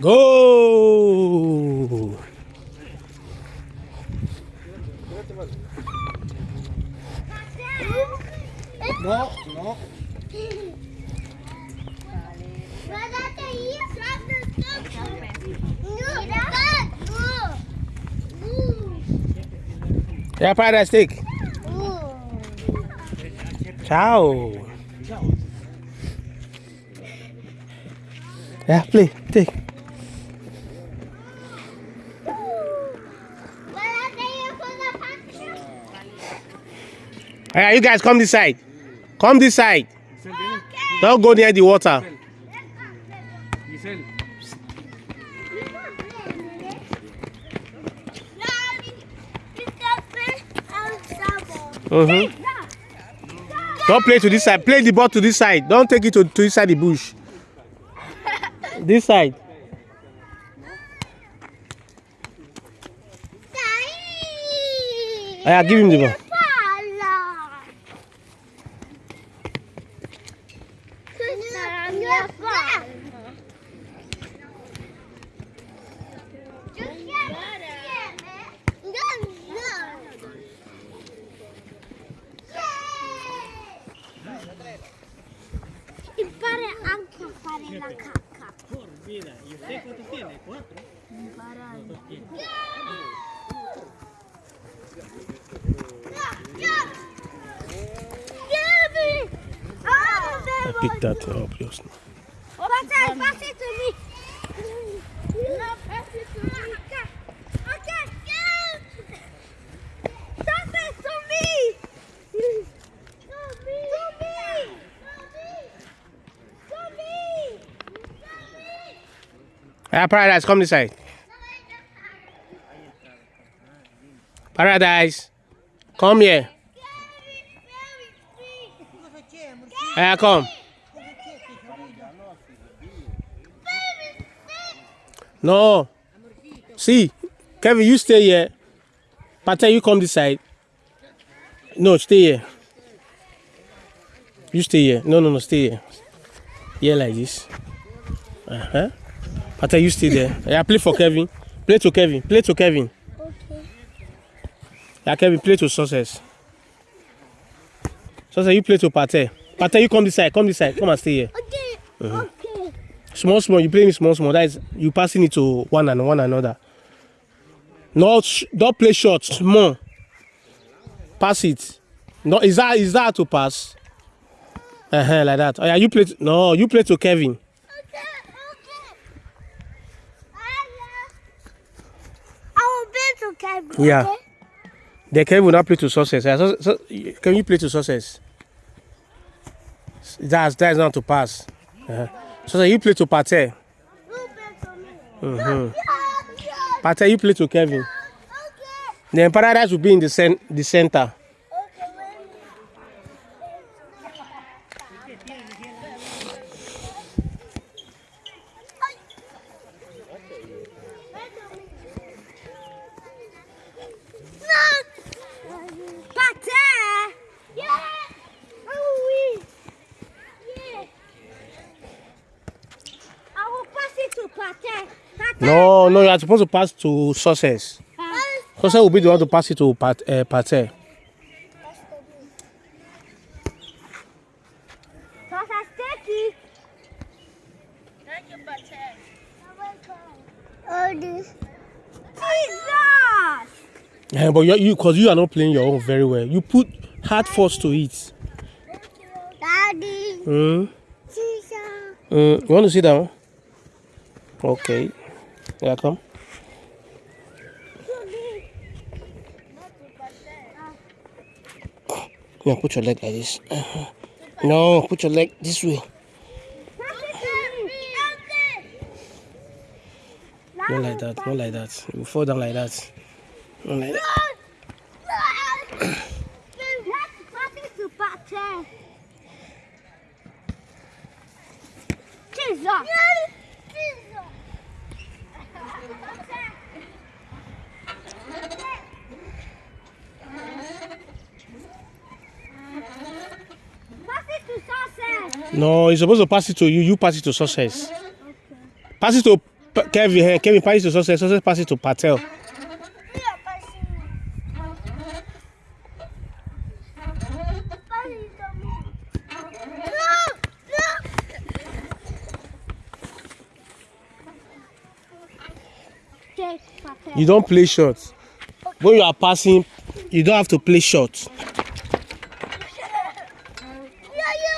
Gol! No, no. Já para, Stick. Tchau. Yeah, play, take. Alright, you guys come this side. Come this side. Don't go near the water. Giselle. Mm-hmm. Don't play to this side. Play the ball to this side. Don't take it to, to inside the bush. This side. Yeah, give him the ball. la caca. Por vida. ¿Y usted cuánto tiene? ¿Cuatro? Para tiene? Pick that up, Josna. What's that? What's it? Yeah, Paradise, come this side. Paradise, come here. Yeah, come. No. See, Kevin, you stay here. Pata, you come this side. No, stay here. You stay here. No, no, no, stay here. Here like this. Uh-huh. Pata, you stay there. Yeah, play for Kevin. Play to Kevin. Play to Kevin. Okay. Yeah, Kevin, play to success. Success, you play to Pate. Pate, you come this side. Come this side. Come and stay here. Okay. Okay. Small, small. You playing it small, small. That is you passing it to one and one another. Not don't play short. Small. Pass it. No, is that is that to pass? Uh huh, like that. Oh yeah, you play. To, no, you play to Kevin. Okay. Okay. I will be to Kevin. Yeah. Okay? Then Kevin will not play to success. So, so, can you play to success? That's that's not to pass. Uh-huh. So, so you play to Pate. Mm-hmm. Pate, you play to Kevin. Okay. Then Paradise will be in the cen- the center. No, no, you are supposed to pass to success. Pass. Success will be the one to pass it to Pat, uh, Pate. Sticky. Thank you, Pate. Oh, this. Jesus! Yeah, but you, you, cause you are not playing your own very well. You put hard force to it. Daddy. Mm. Jesus. Mm. You want to sit down? Okay. Yeah, come. Yeah, put your leg like this. No, put your leg this way. Not like that. Not like that. You fall down like that. Not like that. No, you're supposed to pass it to you. You pass it to success. Pass it to Kevin, eh, Kevin pass it to success, success pass it to Patel. You don't play short. When you are passing, you don't have to play short. Yeah, you.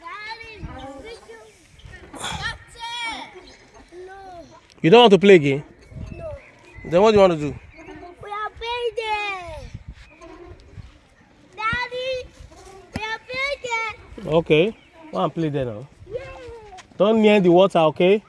Daddy, did you- That's it. No, You don't want to play again? no. Then what do you want to do? We are playing there. Daddy, we are playing there. Okay. Go and play there now. Yeah. Don't near the water, okay?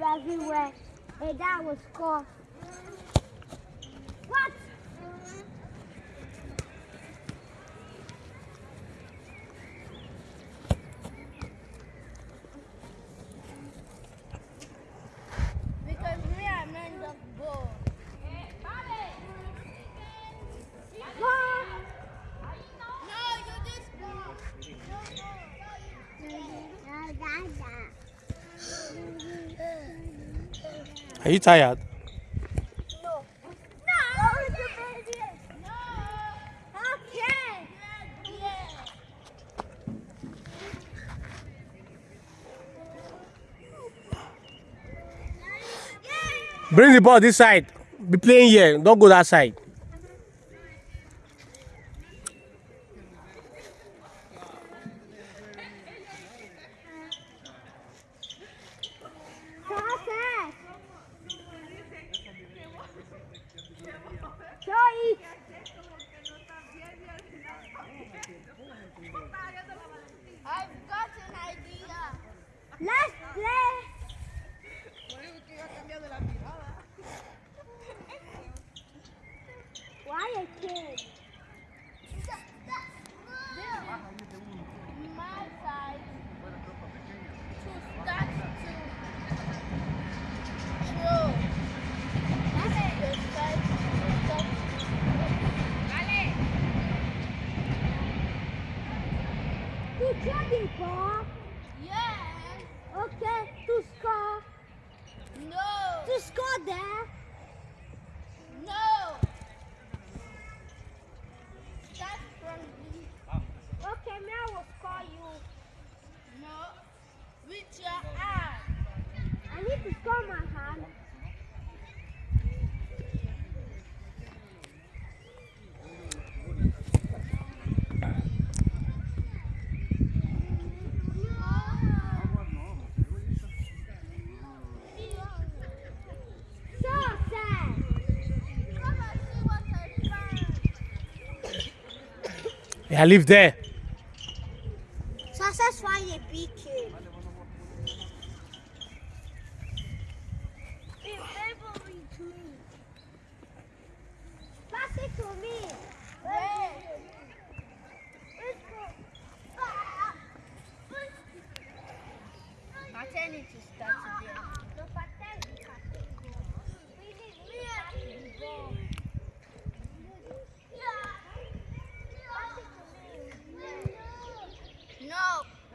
Everywhere. And that was score. What? Because we are men of ball. No, you just go. Are you tired? No. No. No. Okay. Bring the ball this side. Be playing here. Don't go that side. Why a kid? My side to start to throw. This is the side to start. To throw the ball? Yes. Okay, to score? No. To score there? No. That's from the... Okay, now we'll score you. No. With your hand. I need to score my hand. Yeah, live there. Success find a big kid. Pass it to me. Let's go. To start today. No pattern it We need me to go. No,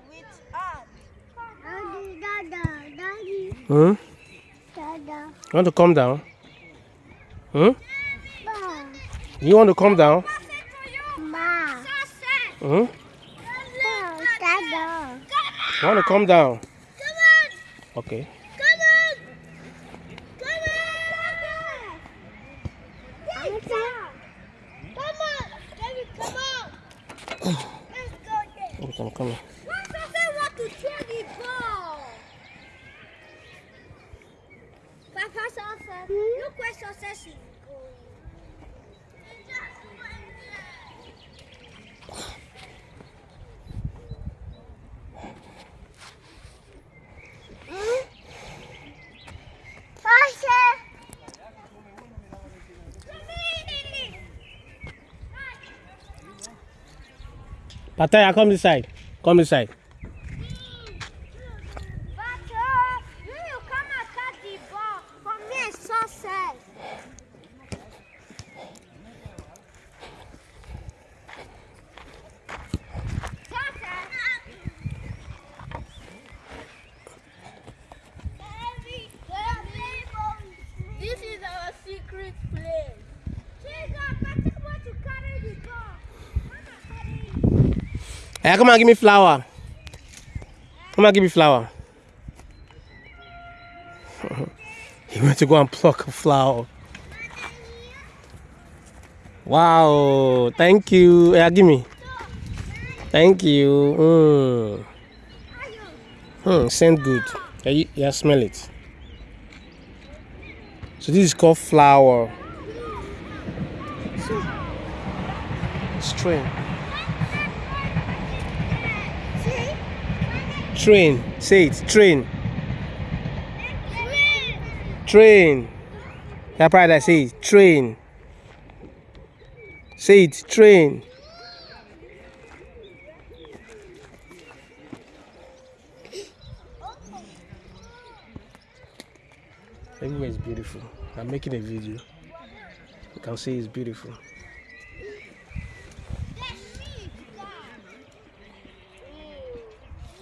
with us. Daddy, dada, daddy, Hmm? dada, You want to calm down? Hmm? ba, You want to calm down? ba, Hmm? dada. You want to calm down? Come on, Okay. come on, come on. Come on, come on. This side. Come this side. Hey, come on, give me flower. Come on, give me flower. he went to go and pluck a flower. Wow, thank you. Yeah, give me. Thank you. Mm. Hmm, scent good. Yeah, you, yeah, smell it. So this is called flower. Strain. Train. Say it. Train. Train. Pride. I say it. Train. Say it. Train. Everywhere is beautiful. I'm making a video. You can see it's beautiful.